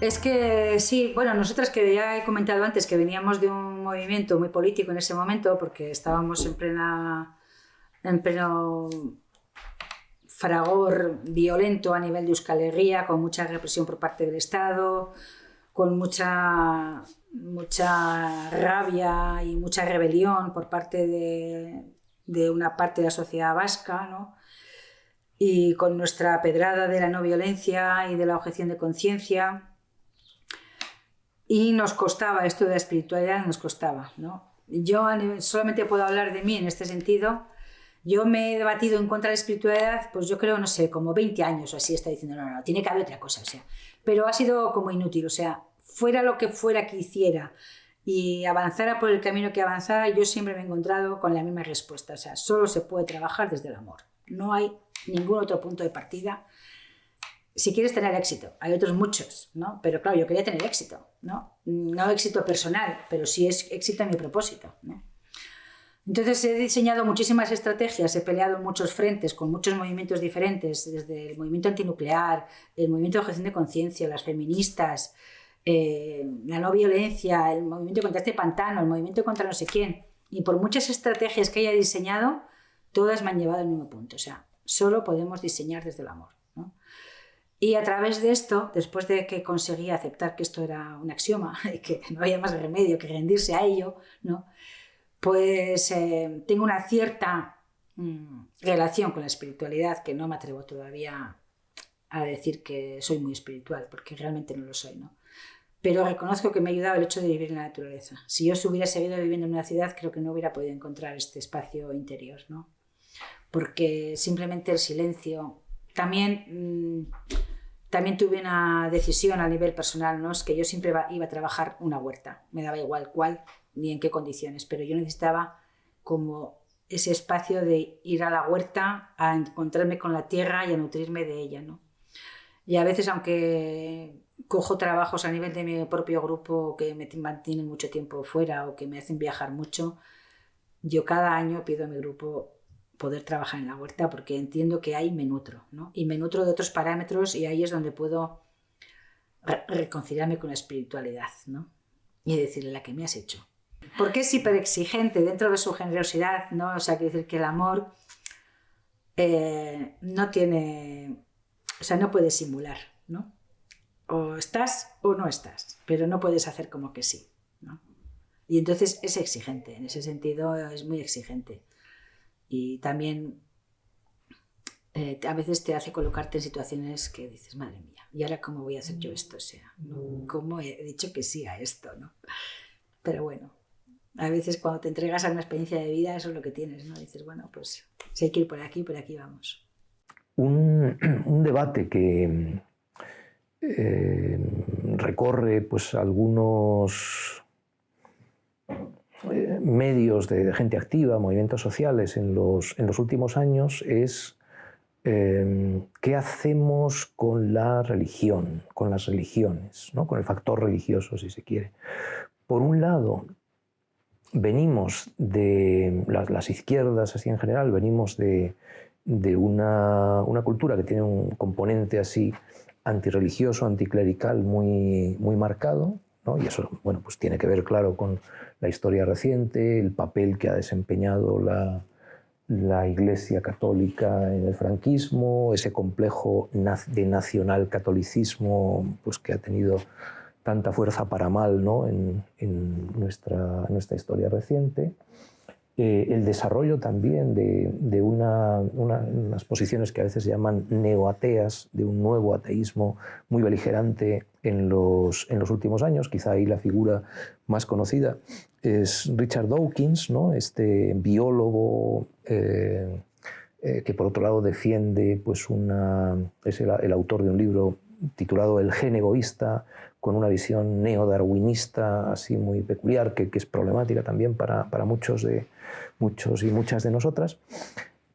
Es que sí, bueno, nosotras que ya he comentado antes que veníamos de un movimiento muy político en ese momento, porque estábamos en plena, en pleno fragor violento a nivel de Euskal con mucha represión por parte del Estado, con mucha, mucha rabia y mucha rebelión por parte de, de una parte de la sociedad vasca, ¿no? y con nuestra pedrada de la no violencia y de la objeción de conciencia y nos costaba, esto de la espiritualidad nos costaba. ¿no? Yo solamente puedo hablar de mí en este sentido. Yo me he debatido en contra de la espiritualidad, pues yo creo, no sé, como 20 años o así, está diciendo, no, no, no, tiene que haber otra cosa, o sea. Pero ha sido como inútil, o sea, fuera lo que fuera que hiciera y avanzara por el camino que avanzara, yo siempre me he encontrado con la misma respuesta, o sea, solo se puede trabajar desde el amor. No hay ningún otro punto de partida si quieres tener éxito, hay otros muchos, ¿no? Pero claro, yo quería tener éxito, ¿no? No éxito personal, pero sí es éxito en mi propósito, ¿no? Entonces he diseñado muchísimas estrategias, he peleado en muchos frentes, con muchos movimientos diferentes, desde el movimiento antinuclear, el movimiento de objeción de conciencia, las feministas, eh, la no violencia, el movimiento contra este pantano, el movimiento contra no sé quién. Y por muchas estrategias que haya diseñado, todas me han llevado al mismo punto. O sea, solo podemos diseñar desde el amor. Y a través de esto, después de que conseguí aceptar que esto era un axioma y que no había más remedio que rendirse a ello, ¿no? pues eh, tengo una cierta mm, relación con la espiritualidad que no me atrevo todavía a decir que soy muy espiritual, porque realmente no lo soy. ¿no? Pero reconozco que me ha ayudado el hecho de vivir en la naturaleza. Si yo hubiera seguido viviendo en una ciudad, creo que no hubiera podido encontrar este espacio interior. ¿no? Porque simplemente el silencio, también... Mm, también tuve una decisión a nivel personal, ¿no? Es que yo siempre iba a trabajar una huerta, me daba igual cuál ni en qué condiciones, pero yo necesitaba como ese espacio de ir a la huerta a encontrarme con la tierra y a nutrirme de ella, ¿no? Y a veces, aunque cojo trabajos a nivel de mi propio grupo que me mantienen mucho tiempo fuera o que me hacen viajar mucho, yo cada año pido a mi grupo poder trabajar en la huerta porque entiendo que hay me nutro, ¿no? Y me nutro de otros parámetros y ahí es donde puedo reconciliarme con la espiritualidad, ¿no? Y decirle la que me has hecho. Porque es hiper exigente dentro de su generosidad, ¿no? O sea, quiere decir que el amor eh, no tiene, o sea, no puede simular, ¿no? O estás o no estás, pero no puedes hacer como que sí, ¿no? Y entonces es exigente, en ese sentido es muy exigente y también eh, a veces te hace colocarte en situaciones que dices, madre mía, ¿y ahora cómo voy a hacer yo esto? O sea, ¿cómo he dicho que sí a esto? ¿no? Pero bueno, a veces cuando te entregas a una experiencia de vida, eso es lo que tienes, ¿no? Dices, bueno, pues si hay que ir por aquí, por aquí vamos. Un, debate que eh, recorre pues algunos medios de, gente activa, movimientos sociales en los, en los últimos años es eh, qué hacemos con la religión, con las religiones, ¿no? con el factor religioso, si se quiere. Por un lado, venimos de las, izquierdas, así en general, venimos de, de una, una, cultura que tiene un componente así antirreligioso, anticlerical muy, muy marcado, y eso bueno, pues tiene que ver, claro, con la historia reciente, el papel que ha desempeñado la, la Iglesia Católica en el franquismo, ese complejo de nacional catolicismo pues, que ha tenido tanta fuerza para mal ¿no? en, en nuestra, nuestra historia reciente. Eh, el desarrollo también de, de una, unas posiciones que a veces se llaman neoateas, de un nuevo ateísmo muy beligerante en los, en los últimos años. Quizá ahí la figura más conocida es Richard Dawkins, ¿no? este biólogo eh, eh, que por otro lado defiende, pues una, es el autor de un libro titulado El gen egoísta, con una visión neodarwinista así muy peculiar, que, es problemática también para, muchos, de, muchos y muchas de nosotras.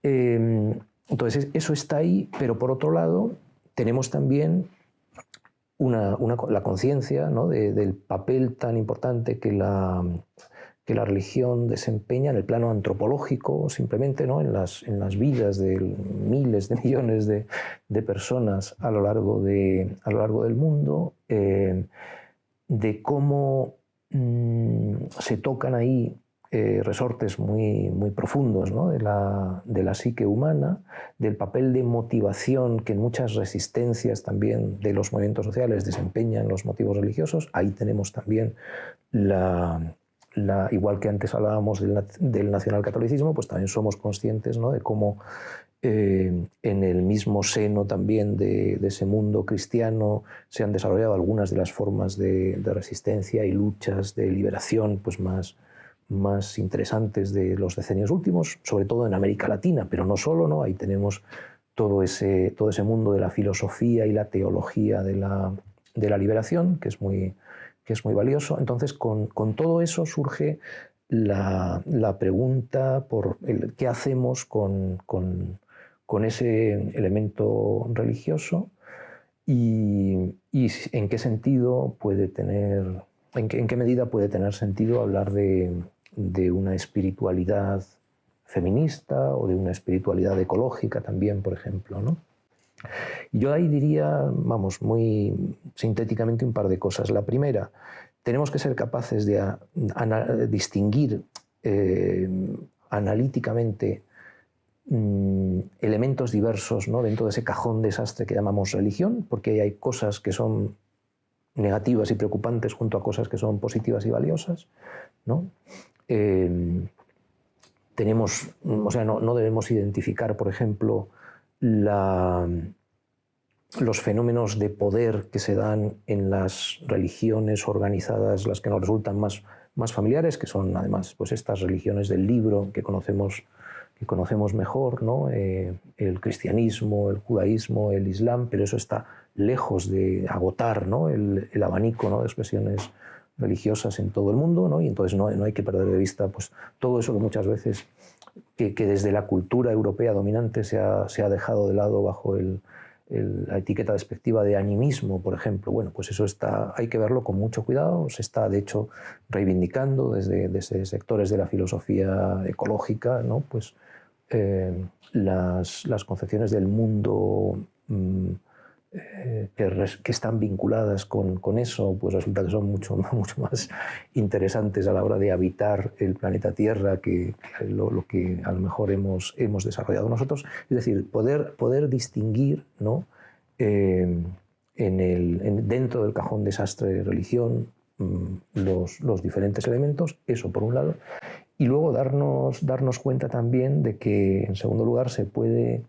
Eh, entonces, eso está ahí, pero por otro lado, tenemos también una, la conciencia del papel tan importante que la, que la religión desempeña en el plano antropológico, simplemente ¿no? en, las, en las vidas de miles de millones de, personas a lo largo, de, a lo largo del mundo, eh, de cómo mm, se tocan ahí eh, resortes muy, muy profundos de, la, de, la, psique humana, del papel de motivación que en muchas resistencias también de los movimientos sociales desempeñan los motivos religiosos. Ahí tenemos también la, igual que antes hablábamos del, nacionalcatolicismo, pues también somos conscientes ¿no? de cómo eh, en el mismo seno también de, ese mundo cristiano se han desarrollado algunas de las formas de, resistencia y luchas de liberación pues más, más interesantes de los decenios últimos, sobre todo en América Latina, pero no solo, ¿no? ahí tenemos todo ese, todo ese mundo de la filosofía y la teología de la, de la liberación, que es muy, que es muy valioso. Entonces, con, todo eso surge la, pregunta por qué hacemos con, ese elemento religioso y, en qué sentido puede tener, en qué, medida puede tener sentido hablar de, de, una espiritualidad feminista o de una espiritualidad ecológica también, por ejemplo. ¿no? Yo ahí diría, vamos, muy sintéticamente un par de cosas. La primera, tenemos que ser capaces de distinguir eh, analíticamente mm, elementos diversos ¿no? dentro de ese cajón desastre que llamamos religión, porque hay cosas que son negativas y preocupantes junto a cosas que son positivas y valiosas. ¿no? Eh, tenemos, o sea, no, no debemos identificar, por ejemplo, los fenómenos de poder que se dan en las religiones organizadas, las que nos resultan más, más familiares, que son además pues estas religiones del libro que conocemos, que conocemos mejor, ¿no? Eh, el cristianismo, el judaísmo, el islam, pero eso está lejos de agotar ¿no? el, el, abanico ¿no? de expresiones religiosas en todo el mundo, ¿no? y entonces no, no, hay que perder de vista pues, todo eso que muchas veces que, desde la cultura europea dominante se ha, dejado de lado bajo la etiqueta despectiva de animismo, por ejemplo. Bueno, pues eso está, hay que verlo con mucho cuidado. Se está, de hecho, reivindicando desde, desde sectores de la filosofía ecológica, ¿no? pues, eh, las, las, concepciones del mundo mm, eh, que, están vinculadas con, eso, pues resulta que son mucho, más interesantes a la hora de habitar el planeta Tierra que, lo, que a lo mejor hemos, hemos desarrollado nosotros. Es decir, poder, poder distinguir ¿no? Eh, en el, dentro del cajón desastre de religión mm, los, los, diferentes elementos, eso por un lado, y luego darnos, darnos cuenta también de que, en segundo lugar, se puede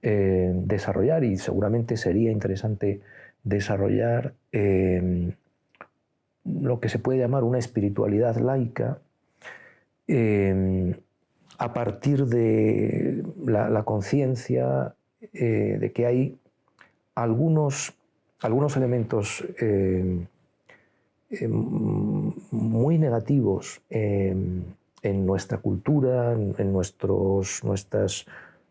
eh, desarrollar y seguramente sería interesante desarrollar eh, lo que se puede llamar una espiritualidad laica eh, a partir de la, conciencia de que hay algunos, algunos elementos muy negativos en nuestra cultura, en nuestros, nuestras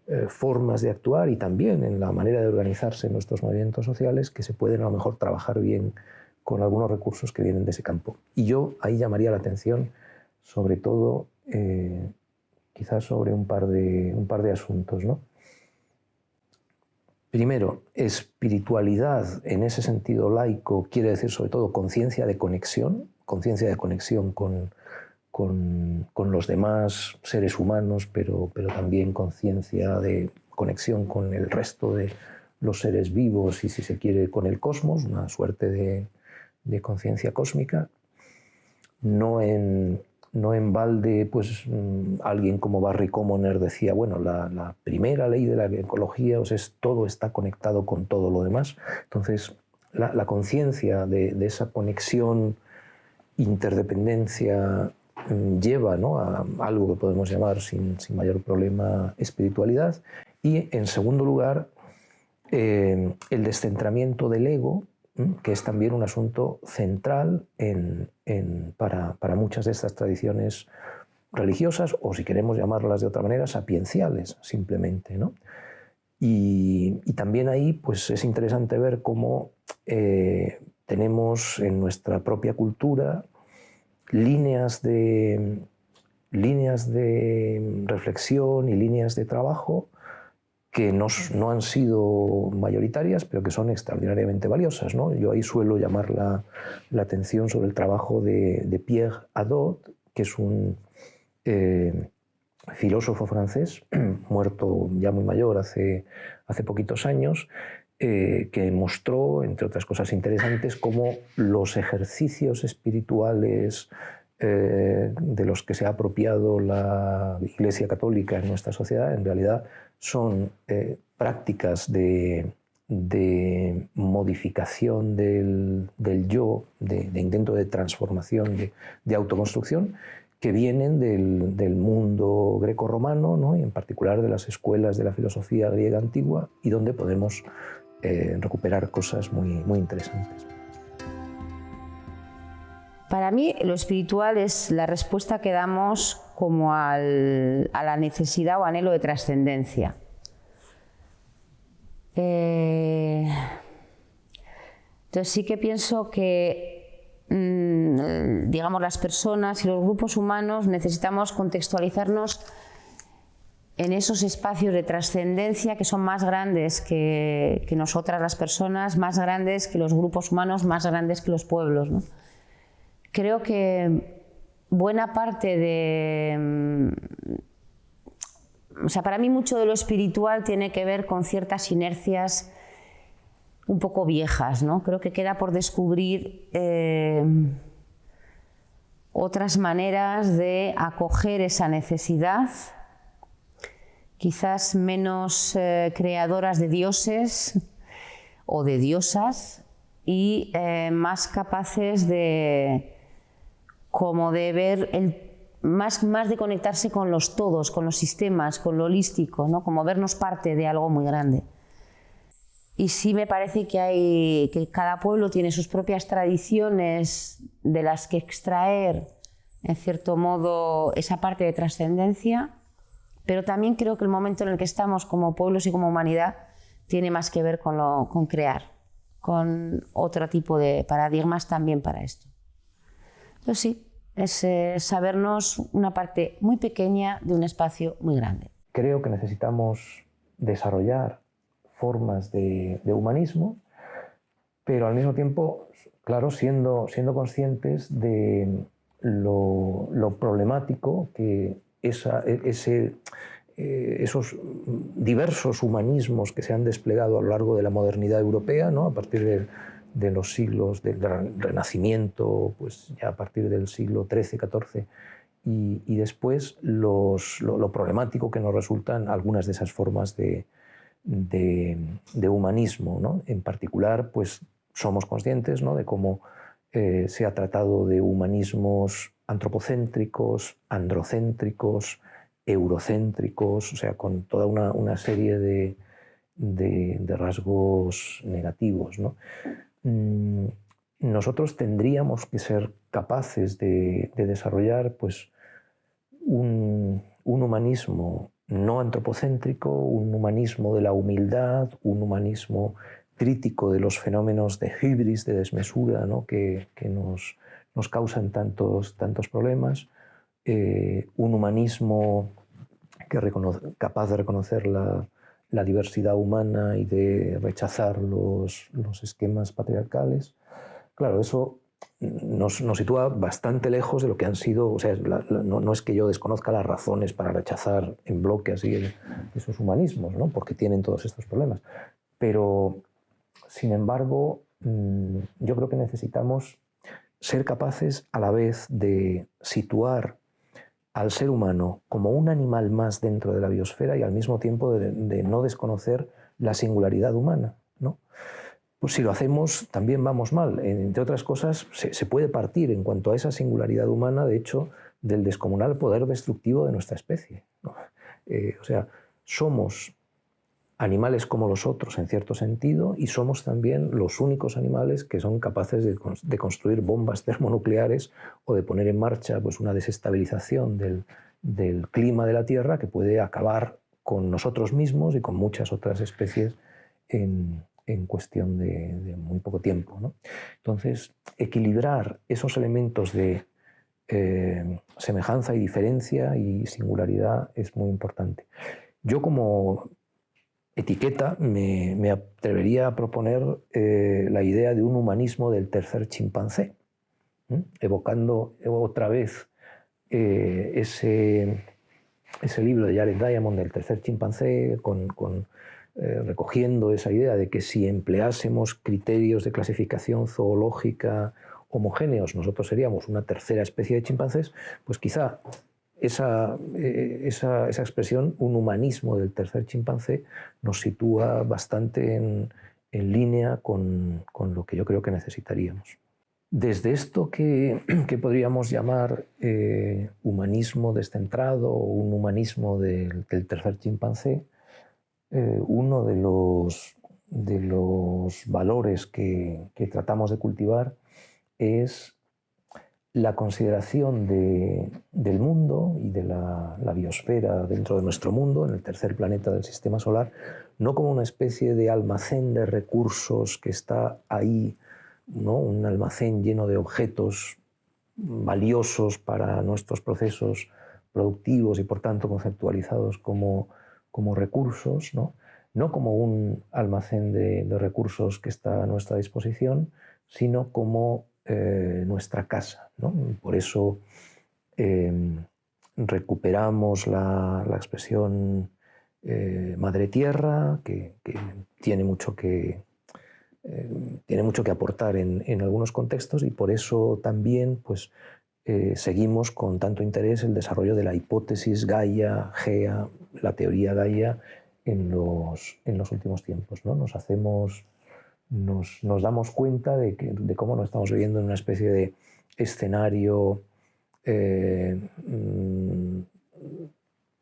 eh, formas de actuar y también en la manera de organizarse nuestros movimientos sociales que se pueden a lo mejor trabajar bien con algunos recursos que vienen de ese campo. Y yo ahí llamaría la atención sobre todo eh, quizás sobre un par de, un par de asuntos. ¿no? Primero, espiritualidad en ese sentido laico quiere decir sobre todo conciencia de conexión, conciencia de conexión con, con, los demás seres humanos, pero, pero también conciencia de conexión con el resto de los seres vivos y, si se quiere, con el cosmos, una suerte de, de conciencia cósmica. No en, no en balde, pues mm, alguien como Barry Commoner decía, bueno, la, primera ley de la ecología es todo está conectado con todo lo demás. Entonces, la, conciencia de, esa conexión, interdependencia Lleva a algo que podemos llamar sin, mayor problema espiritualidad. Y en segundo lugar, eh, el descentramiento del ego, que es también un asunto central para, muchas de estas tradiciones religiosas, o si queremos llamarlas de otra manera, sapienciales, simplemente. Y, también ahí pues, es interesante ver cómo eh, tenemos en nuestra propia cultura líneas de, líneas de reflexión y líneas de trabajo que no, no, han sido mayoritarias, pero que son extraordinariamente valiosas. ¿no? Yo ahí suelo llamar la, la atención sobre el trabajo de, de, Pierre Hadot, que es un eh, filósofo francés, muerto ya muy mayor hace, hace poquitos años, eh, que mostró, entre otras cosas interesantes, cómo los ejercicios espirituales eh, de los que se ha apropiado la Iglesia Católica en nuestra sociedad en realidad son eh, prácticas de, modificación del, yo, de, intento de transformación, de, autoconstrucción, que vienen del, mundo greco-romano y en particular de las escuelas de la filosofía griega antigua y donde podemos eh, recuperar cosas muy, muy interesantes. Para mí lo espiritual es la respuesta que damos como a la necesidad o anhelo de trascendencia. Eh, entonces sí que pienso que, mm, digamos, las personas y los grupos humanos necesitamos contextualizarnos en esos espacios de trascendencia que son más grandes que, nosotras las personas, más grandes que los grupos humanos, más grandes que los pueblos. Creo que buena parte de... Mm, o sea, para mí mucho de lo espiritual tiene que ver con ciertas inercias un poco viejas, ¿no? Creo que queda por descubrir eh, otras maneras de acoger esa necesidad quizás menos eh, creadoras de dioses o de diosas y eh, más capaces de como de ver el más, más de conectarse con los todos, con los sistemas, con lo holístico, ¿no? como vernos parte de algo muy grande. Y sí me parece que, hay, que cada pueblo tiene sus propias tradiciones de las que extraer, en cierto modo, esa parte de trascendencia pero también creo que el momento en el que estamos como pueblos y como humanidad tiene más que ver con, lo, con crear, con otro tipo de paradigmas también para esto. Entonces sí, es eh, sabernos una parte muy pequeña de un espacio muy grande. Creo que necesitamos desarrollar formas de, humanismo, pero al mismo tiempo, claro, siendo, siendo conscientes de lo, lo problemático que e, eh, esos diversos humanismos que se han desplegado a lo largo de la modernidad europea, ¿no? a partir de, los siglos del Renacimiento, pues ya a partir del siglo XIII, XIV, y, después lo, problemático que nos resultan algunas de esas formas de, de, humanismo. ¿no? En particular, pues somos conscientes ¿no? de cómo eh, se ha tratado de humanismos antropocéntricos, androcéntricos, eurocéntricos, o sea, con toda una, serie de, rasgos negativos. Mm, nosotros tendríamos que ser capaces de, desarrollar pues, un, humanismo no antropocéntrico, un humanismo de la humildad, un humanismo crítico de los fenómenos de hibris, de desmesura, que, que nos, nos causan tantos, tantos problemas, eh, un humanismo que capaz de reconocer la, diversidad humana y de rechazar los, los esquemas patriarcales. Claro, eso nos, nos, sitúa bastante lejos de lo que han sido, o sea, no, es que yo desconozca las razones para rechazar en bloque así esos humanismos, ¿no? porque tienen todos estos problemas. Pero, sin embargo, mm, yo creo que necesitamos ser capaces a la vez de situar al ser humano como un animal más dentro de la biosfera y al mismo tiempo de, no desconocer la singularidad humana. ¿no? Pues si lo hacemos también vamos mal. Entre otras cosas, se, puede partir en cuanto a esa singularidad humana, de hecho, del descomunal poder destructivo de nuestra especie. Eh, o sea, somos animales como los otros en cierto sentido y somos también los únicos animales que son capaces de, construir bombas termonucleares o de poner en marcha pues, una desestabilización del, clima de la Tierra que puede acabar con nosotros mismos y con muchas otras especies en, cuestión de, muy poco tiempo. Entonces, equilibrar esos elementos de eh, semejanza y diferencia y singularidad es muy importante. Yo como etiqueta me, atrevería a proponer eh, la idea de un humanismo del tercer chimpancé, evocando otra vez eh, ese, ese, libro de Jared Diamond del tercer chimpancé, con, eh, recogiendo esa idea de que si empleásemos criterios de clasificación zoológica homogéneos, nosotros seríamos una tercera especie de chimpancés, pues quizá esa, eh, esa, esa, expresión, un humanismo del tercer chimpancé, nos sitúa bastante en, en línea con, con, lo que yo creo que necesitaríamos. Desde esto que, que podríamos llamar eh, humanismo descentrado o un humanismo del, tercer chimpancé, eh, uno de los, de los valores que tratamos de cultivar es la consideración del mundo y de la, biosfera dentro de nuestro mundo, en el tercer planeta del sistema solar, no como una especie de almacén de recursos que está ahí, ¿no? un almacén lleno de objetos valiosos para nuestros procesos productivos y por tanto conceptualizados como, como recursos, ¿no? no como un almacén de, de recursos que está a nuestra disposición, sino como eh, nuestra casa. Por eso em, recuperamos la, expresión eh, madre tierra, que, tiene, mucho que, em, tiene mucho que aportar en, algunos contextos y por eso también pues, eh, seguimos con tanto interés el desarrollo de la hipótesis Gaia, Gea, la teoría Gaia en los, en los últimos tiempos. ¿no? Nos hacemos nos, damos cuenta de, cómo nos estamos viviendo en una especie de escenario eh, mm,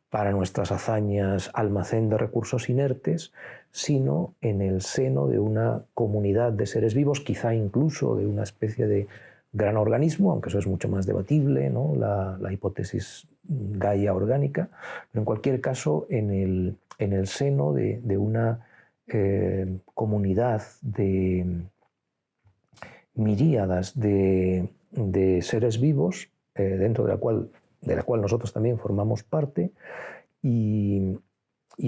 para nuestras hazañas, almacén de recursos inertes, sino en el seno de una comunidad de seres vivos, quizá incluso de una especie de gran organismo, aunque eso es mucho más debatible, la, hipótesis Gaia orgánica, pero en cualquier caso en el, seno de una eh, comunidad de miríadas de, seres vivos, eh, dentro de la, cual, de la cual nosotros también formamos parte, y,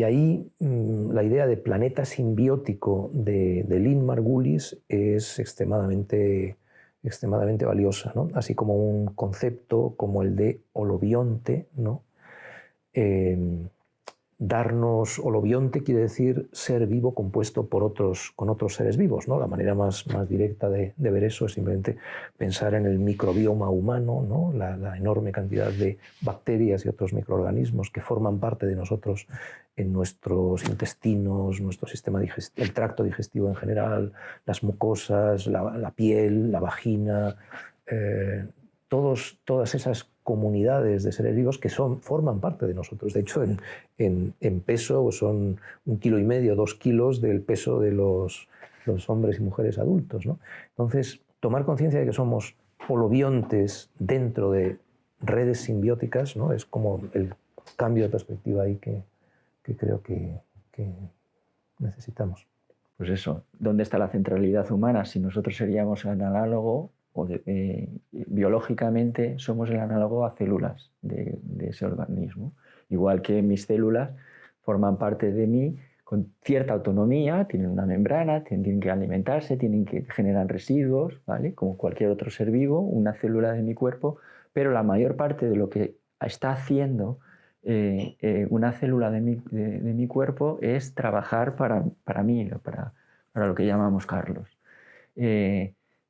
ahí mm, la idea de planeta simbiótico de, de Lynn Margulis es extremadamente, extremadamente valiosa, así como un concepto como el de holobionte. Eh, darnos holobionte quiere decir ser vivo compuesto por otros, con otros seres vivos. ¿no? La manera más, más directa de, ver eso es simplemente pensar en el microbioma humano, ¿no? la, enorme cantidad de bacterias y otros microorganismos que forman parte de nosotros en nuestros intestinos, nuestro sistema digestivo, el tracto digestivo en general, las mucosas, la, piel, la vagina, eh, todos, todas esas comunidades de seres vivos que son, forman parte de nosotros. De hecho, en, en, peso son un kilo y medio, dos kilos del peso de los, los hombres y mujeres adultos. ¿no? Entonces, tomar conciencia de que somos holobiontes dentro de redes simbióticas ¿no? es como el cambio de perspectiva ahí que, que creo que, que necesitamos. Pues eso, ¿dónde está la centralidad humana? Si nosotros seríamos el análogo eh, biológicamente somos el análogo a células de, ese organismo. Igual que mis células forman parte de mí con cierta autonomía, tienen una membrana, tienen que alimentarse, tienen que generar residuos, ¿vale? como cualquier otro ser vivo, una célula de mi cuerpo, pero la mayor parte de lo que está haciendo eh, eh, una célula de mi, cuerpo es trabajar para, para mí, para, para, lo que llamamos Carlos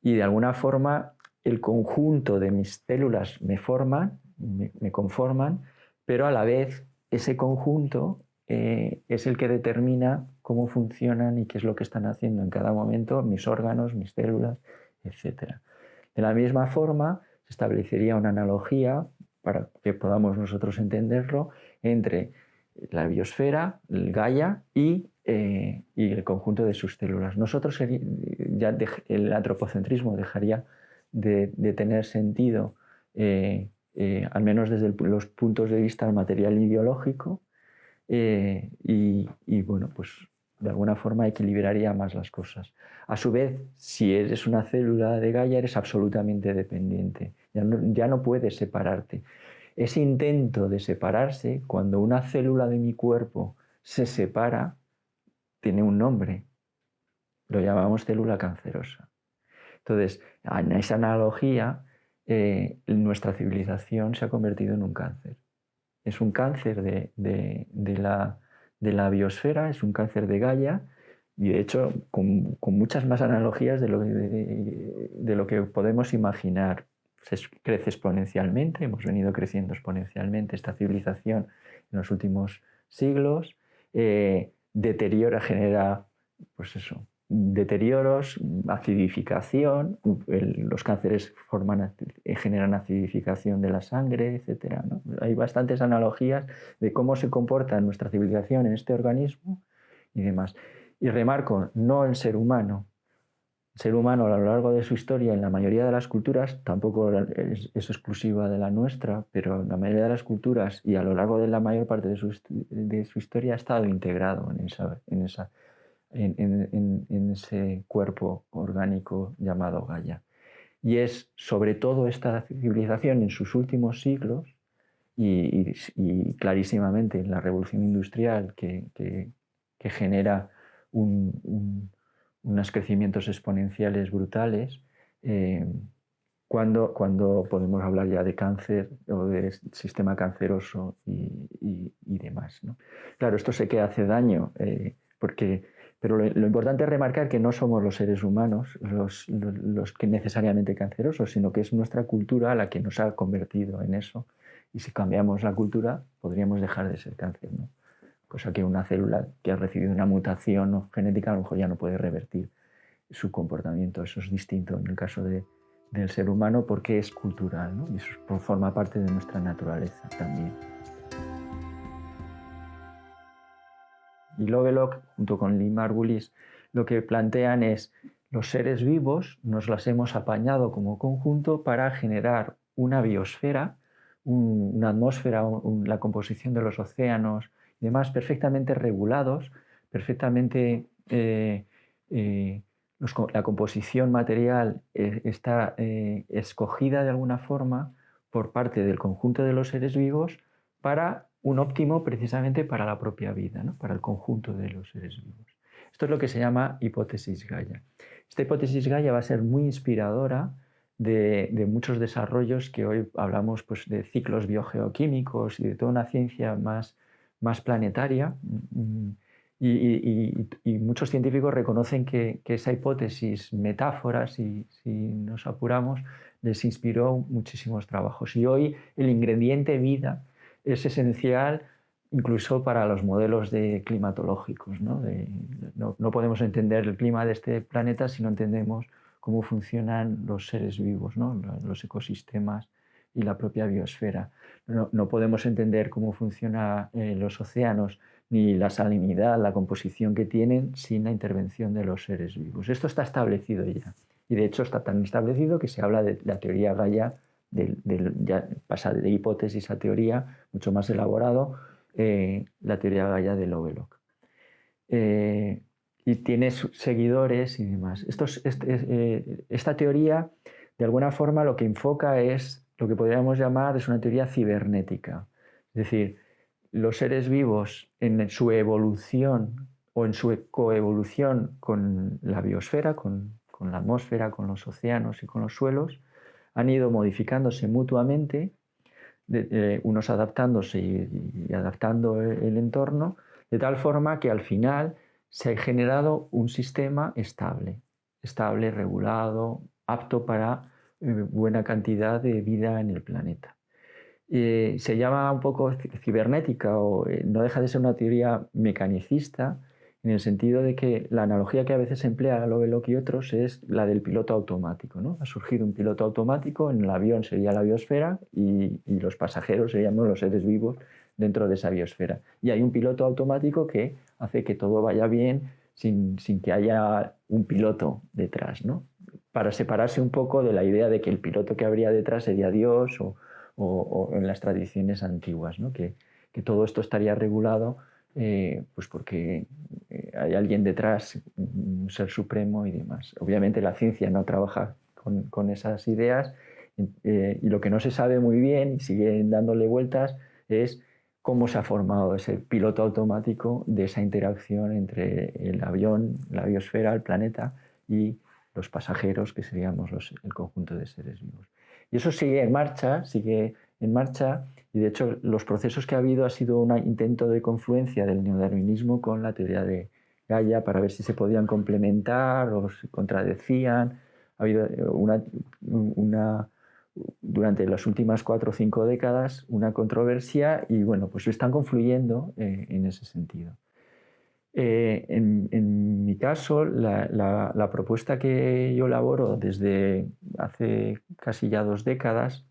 y de alguna forma el conjunto de mis células me forman, me, conforman, pero a la vez ese conjunto eh, es el que determina cómo funcionan y qué es lo que están haciendo en cada momento mis órganos, mis células, etc. De la misma forma, se establecería una analogía para que podamos nosotros entenderlo entre la biosfera, el Gaia y eh, y el conjunto de sus células. Nosotros ya el antropocentrismo dejaría de, tener sentido, eh, eh, al menos desde los puntos de vista material y biológico, y, bueno, pues de alguna forma equilibraría más las cosas. A su vez, si eres una célula de Gaia, eres absolutamente dependiente, ya no, ya no puedes separarte. Ese intento de separarse, cuando una célula de mi cuerpo se separa, tiene un nombre. Lo llamamos célula cancerosa. Entonces, en esa analogía, eh, nuestra civilización se ha convertido en un cáncer. Es un cáncer de, la, biosfera, es un cáncer de Gaia, y de hecho con, muchas más analogías de lo, de lo, que podemos imaginar. Se crece exponencialmente, hemos venido creciendo exponencialmente esta civilización en los últimos siglos, eh, deteriora, genera, pues eso, deterioros, acidificación, los cánceres forman, generan acidificación de la sangre, etc. Hay bastantes analogías de cómo se comporta nuestra civilización en este organismo y demás. Y remarco, no el ser humano. Ser humano a lo largo de su historia, en la mayoría de las culturas, tampoco es, exclusiva de la nuestra, pero en la mayoría de las culturas y a lo largo de la mayor parte de su, de su historia ha estado integrado en esa, en esa en, ese cuerpo orgánico llamado Gaia. Y es sobre todo esta civilización en sus últimos siglos y, clarísimamente en la revolución industrial que, genera unos crecimientos exponenciales brutales, eh, cuando, cuando, podemos hablar ya de cáncer o de sistema canceroso y, demás. Claro, esto sé que hace daño eh, porque pero lo, importante es remarcar que no somos los seres humanos los, los, que necesariamente cancerosos, sino que es nuestra cultura la que nos ha convertido en eso. Y si cambiamos la cultura, podríamos dejar de ser cáncer. ¿no? Cosa que una célula que ha recibido una mutación genética a lo mejor ya no puede revertir su comportamiento. Eso es distinto en el caso de, del ser humano porque es cultural y eso forma parte de nuestra naturaleza también. y Lovelock, junto con Lee Margulis, lo que plantean es los seres vivos nos las hemos apañado como conjunto para generar una biosfera, una atmósfera, la composición de los océanos demás perfectamente regulados, perfectamente eh, eh, la composición material eh, está escogida de alguna forma por parte del conjunto de los seres vivos para un óptimo precisamente para la propia vida, ¿no? para el conjunto de los seres vivos. Esto es lo que se llama hipótesis Gaia. Esta hipótesis Gaia va a ser muy inspiradora de, muchos desarrollos que hoy hablamos pues, de ciclos biogeoquímicos y de toda una ciencia más, más planetaria. Mm, y, muchos científicos reconocen que, esa hipótesis, metáfora, si, si, nos apuramos, les inspiró muchísimos trabajos. Y hoy el ingrediente vida es esencial incluso para los modelos de climatológicos. ¿no? no, podemos entender el clima de este planeta si no entendemos cómo funcionan los seres vivos, ¿no? los ecosistemas y la propia biosfera. No, podemos entender cómo funcionan eh, los océanos ni la salinidad, la composición que tienen sin la intervención de los seres vivos. Esto está establecido ya. Y de hecho está tan establecido que se habla de la teoría Gaia ya pasa de hipótesis a teoría, mucho más elaborado, eh, la teoría Gaia de Lovelock. Eh, y tiene seguidores y demás. Eh, esta teoría, de alguna forma, lo que enfoca es lo que podríamos llamar es una teoría cibernética. Es decir, los seres vivos en su evolución o en su coevolución con la biosfera, con la atmósfera, con los océanos y con los suelos, han ido modificándose mutuamente, unos adaptándose y, adaptando el, entorno, de tal forma que al final se ha generado un sistema estable, estable, regulado, apto para eh, buena cantidad de vida en el planeta. Eh, se llama un poco cibernética o eh, no deja de ser una teoría mecanicista en el sentido de que la analogía que a veces emplea Lovelock y otros es la del piloto automático. ¿no? Ha surgido un piloto automático, en el avión sería la biosfera y, los pasajeros seríamos los seres vivos dentro de esa biosfera. Y hay un piloto automático que hace que todo vaya bien sin, que haya un piloto detrás, ¿no? Para separarse un poco de la idea de que el piloto que habría detrás sería Dios o, en las tradiciones antiguas, ¿no? que, todo esto estaría regulado eh, pues porque eh, hay alguien detrás, un ser supremo y demás. Obviamente la ciencia no trabaja con, esas ideas eh, y lo que no se sabe muy bien y sigue dándole vueltas es cómo se ha formado ese piloto automático de esa interacción entre el avión, la biosfera, el planeta y los pasajeros, que seríamos el conjunto de seres vivos. Y eso sigue en marcha, sigue en marcha, y de hecho los procesos que ha habido ha sido un intento de confluencia del neodarwinismo con la teoría de Gaia para ver si se podían complementar o se contradecían. Ha habido una, una durante las últimas cuatro o cinco décadas una controversia y bueno, pues están confluyendo eh, en ese sentido. Eh, en, mi caso, la, propuesta que yo elaboro desde hace casi ya dos décadas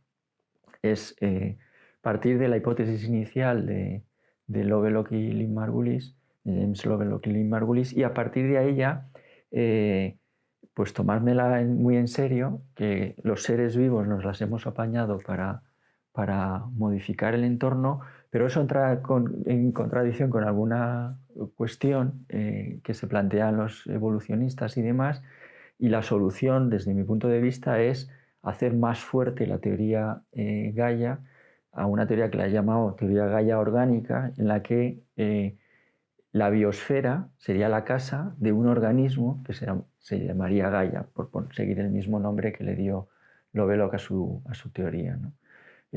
es eh, partir de la hipótesis inicial de, Lovelock y Lynn Margulis, James Lovelock y Lynn Margulis, y a partir de ahí ya pues tomármela muy en serio, que los seres vivos nos las hemos apañado para modificar el entorno, pero eso entra en contradicción con alguna cuestión eh, que se plantean los evolucionistas y demás, y la solución, desde mi punto de vista, es hacer más fuerte la teoría eh, Gaia a una teoría que la he llamado teoría Gaia orgánica, en la que eh, la biosfera sería la casa de un organismo que se, se llamaría Gaia, por seguir el mismo nombre que le dio Lovelock a su, a su teoría,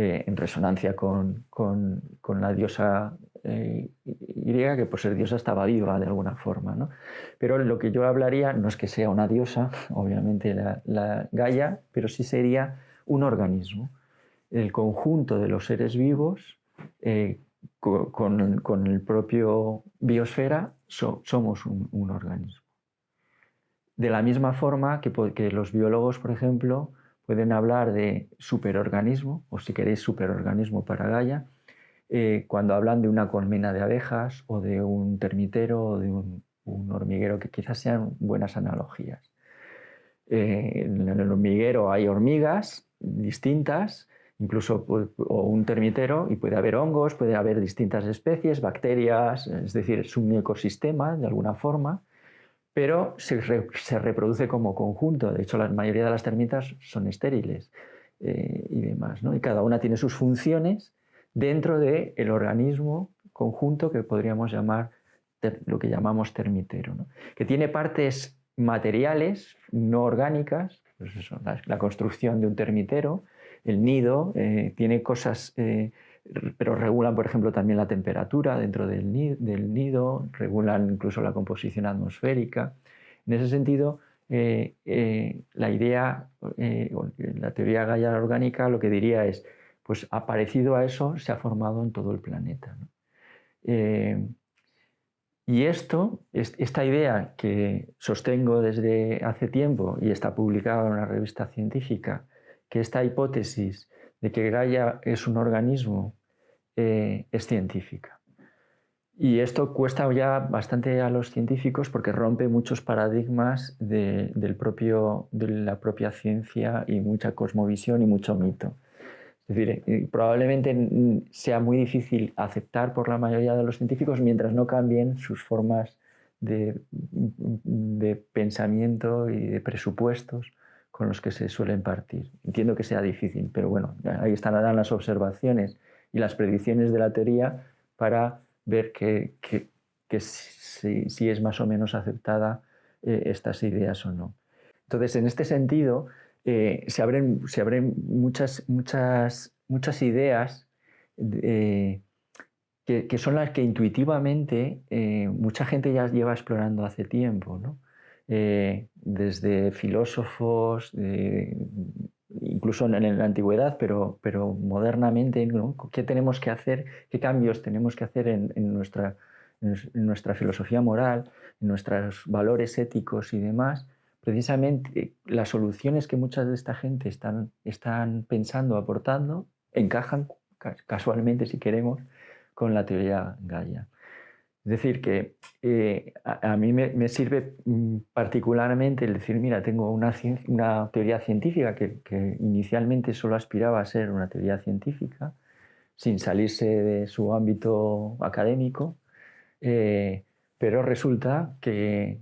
eh, en resonancia con, con, con la diosa eh, griega, que por ser diosa estaba viva de alguna forma. ¿no? Pero lo que yo hablaría no es que sea una diosa, obviamente la, la Gaia, pero sí sería un organismo, el conjunto de los seres vivos eh, con, el propio biosfera somos un, organismo. De la misma forma que, que, los biólogos, por ejemplo, pueden hablar de superorganismo, o si queréis superorganismo para Gaia, eh, cuando hablan de una colmena de abejas o de un termitero o de un, hormiguero, que quizás sean buenas analogías. Eh, en el hormiguero hay hormigas distintas incluso o un termitero y puede haber hongos, puede haber distintas especies, bacterias, es decir, es un ecosistema de alguna forma, pero se, reproduce como conjunto. De hecho, la mayoría de las termitas son estériles eh, y demás, ¿no? y cada una tiene sus funciones dentro del el organismo conjunto que podríamos llamar lo que llamamos termitero, que tiene partes materiales, no orgánicas, pues la construcción de un termitero, el nido eh, tiene cosas, eh, pero regulan, por ejemplo, también la temperatura dentro del nido, regulan incluso la composición atmosférica. En ese sentido, eh, la idea, la teoría Gaia orgánica lo que diría es, pues parecido a eso se ha formado en todo el planeta. y esto, esta idea que sostengo desde hace tiempo y está publicada en una revista científica, que esta hipótesis de que Gaia es un organismo eh, es científica. Y esto cuesta ya bastante a los científicos porque rompe muchos paradigmas de, del propio, de la propia ciencia y mucha cosmovisión y mucho mito. Es decir, eh, probablemente sea muy difícil aceptar por la mayoría de los científicos mientras no cambien sus formas de, de pensamiento y de presupuestos con los que se suelen partir. Entiendo que sea difícil, pero bueno, ahí estarán las observaciones y las predicciones de la teoría para ver que, si, es más o menos aceptada eh, estas ideas o no. Entonces, en este sentido, eh, se abren, muchas, muchas, muchas ideas eh, que, son las que intuitivamente mucha gente ya lleva explorando hace tiempo. ¿no? Eh, desde filósofos, incluso en, la antigüedad, pero, pero modernamente, ¿qué tenemos que hacer? ¿Qué cambios tenemos que hacer en, nuestra, en nuestra filosofía moral, en nuestros valores éticos y demás? Precisamente las soluciones que muchas de esta gente están, están pensando, aportando, encajan casualmente, si queremos, con la teoría Gaia. Es decir, que eh, a, mí me, sirve mm, particularmente el decir, mira, tengo una, teoría científica que, inicialmente solo aspiraba a ser una teoría científica, sin salirse de su ámbito académico, eh, pero resulta que,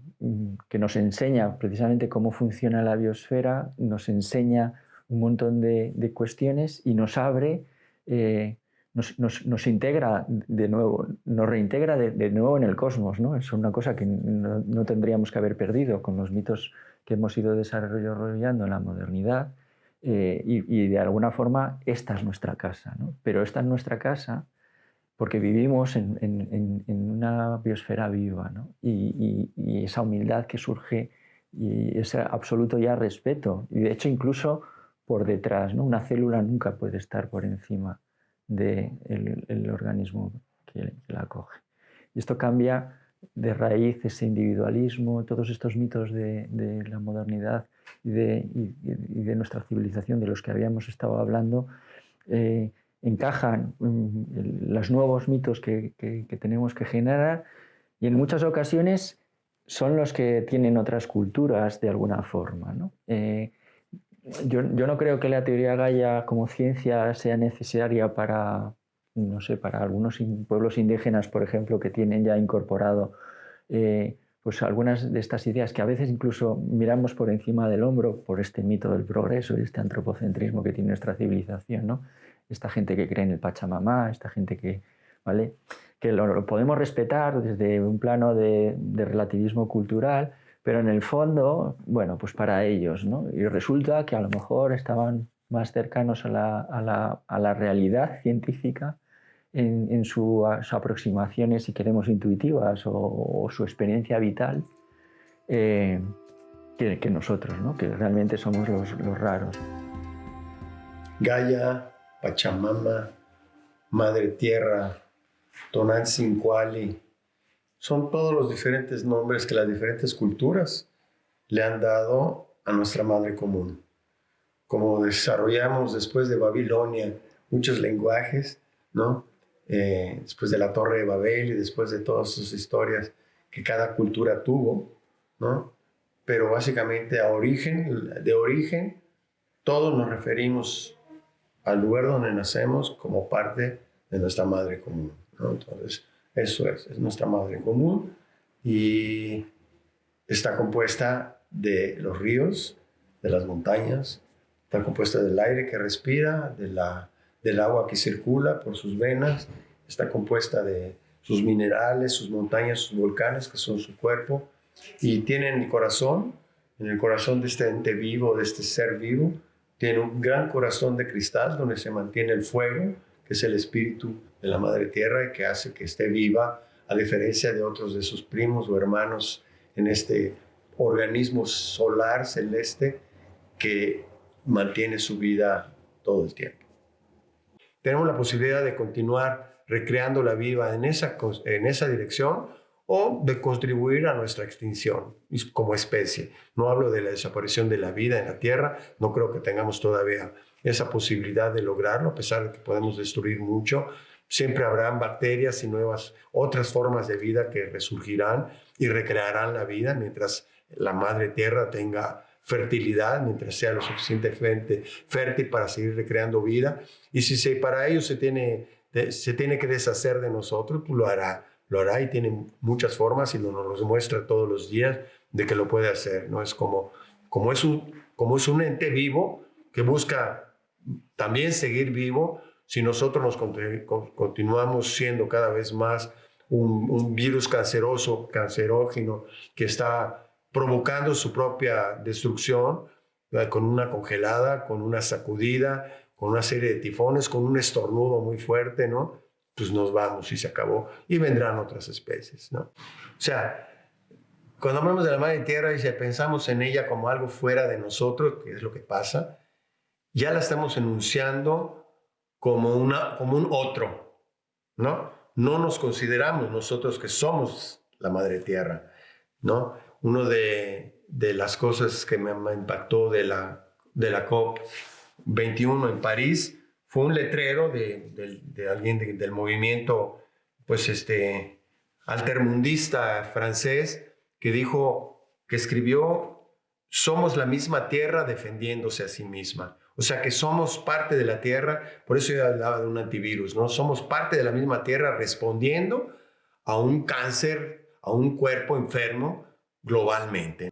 que, nos enseña precisamente cómo funciona la biosfera, nos enseña un montón de, cuestiones y nos abre, eh, nos, integra de nuevo, nos reintegra de, nuevo en el cosmos. ¿no? Es una cosa que no, tendríamos que haber perdido con los mitos que hemos ido desarrollando en la modernidad. Eh, y, de alguna forma esta es nuestra casa. Pero esta es nuestra casa porque vivimos en, una biosfera viva y, esa humildad que surge y ese absoluto ya respeto. Y de hecho incluso por detrás. ¿no? Una célula nunca puede estar por encima del de el organismo que, la acoge. Y esto cambia de raíz ese individualismo, todos estos mitos de, de la modernidad y de, y, de, nuestra civilización de los que habíamos estado hablando, eh, encajan en los nuevos mitos que, que, que, tenemos que generar y en muchas ocasiones son los que tienen otras culturas de alguna forma. ¿no? Eh, yo, no creo que la teoría Gaia como ciencia sea necesaria para, no sé, para algunos pueblos indígenas, por ejemplo, que tienen ya incorporado eh, pues algunas de estas ideas que a veces incluso miramos por encima del hombro por este mito del progreso y este antropocentrismo que tiene nuestra civilización, ¿no? Esta gente que cree en el Pachamama, esta gente que, ¿vale? que lo, podemos respetar desde un plano de relativismo cultural, pero en el fondo, bueno, pues para ellos, ¿no? Y resulta que a lo mejor estaban más cercanos a la, realidad científica en, sus aproximaciones, si queremos, intuitivas o, su experiencia vital eh, que, nosotros, ¿no? que realmente somos los, raros. Gaia, Pachamama, Madre Tierra, Tonantzin-Cuali, son todos los diferentes nombres que las diferentes culturas le han dado a nuestra madre común. Como desarrollamos después de Babilonia muchos lenguajes, ¿no? Eh, después de la Torre de Babel y después de todas sus historias que cada cultura tuvo, ¿no? Pero básicamente a origen, de origen, todos nos referimos al lugar donde nacemos como parte de nuestra madre común. Entonces, eso es, es nuestra madre común y está compuesta de los ríos, de las montañas, está compuesta del aire que respira, del agua que circula por sus venas, está compuesta de sus minerales, sus montañas, sus volcanes, que son su cuerpo, y tiene en el corazón, en el corazón de este ente vivo, de este ser vivo, tiene un gran corazón de cristal donde se mantiene el fuego, que es el espíritu de la Madre Tierra y que hace que esté viva, a diferencia de otros de sus primos o hermanos en este organismo solar celeste que mantiene su vida todo el tiempo. Tenemos la posibilidad de continuar recreando la vida en esa, en esa dirección o de contribuir a nuestra extinción como especie. No hablo de la desaparición de la vida en la Tierra, no creo que tengamos todavía esa posibilidad de lograrlo, a pesar de que podemos destruir mucho. Siempre habrán bacterias y nuevas otras formas de vida que resurgirán y recrearán la vida mientras la madre tierra tenga fertilidad, mientras sea lo suficientemente fértil para seguir recreando vida. Y si se, para ello se tiene, se tiene que deshacer de nosotros, pues lo hará. Lo hará y tiene muchas formas y nos lo muestra todos los días de que lo puede hacer. ¿no? Es como, como, es un, como es un ente vivo que busca también seguir vivo si nosotros nos continuamos siendo cada vez más un, virus canceroso, cancerógeno, que está provocando su propia destrucción con una congelada, con una sacudida, con una serie de tifones, con un estornudo muy fuerte, ¿no? Pues nos vamos y se acabó. Y vendrán otras especies, ¿no? O sea, cuando hablamos de la madre tierra y si pensamos en ella como algo fuera de nosotros, que es lo que pasa, ya la estamos enunciando como, una, como un otro, ¿no? No nos consideramos nosotros que somos la madre tierra, ¿no? Uno de, de las cosas que me, impactó de la, de la COP21 en París fue un letrero de, de, alguien del movimiento, pues este, altermundista francés, que dijo, que escribió, somos la misma tierra defendiéndose a sí misma. O sea que somos parte de la Tierra, por eso yo hablaba de un antivirus, ¿no? Somos parte de la misma Tierra respondiendo a un cáncer, a un cuerpo enfermo globalmente.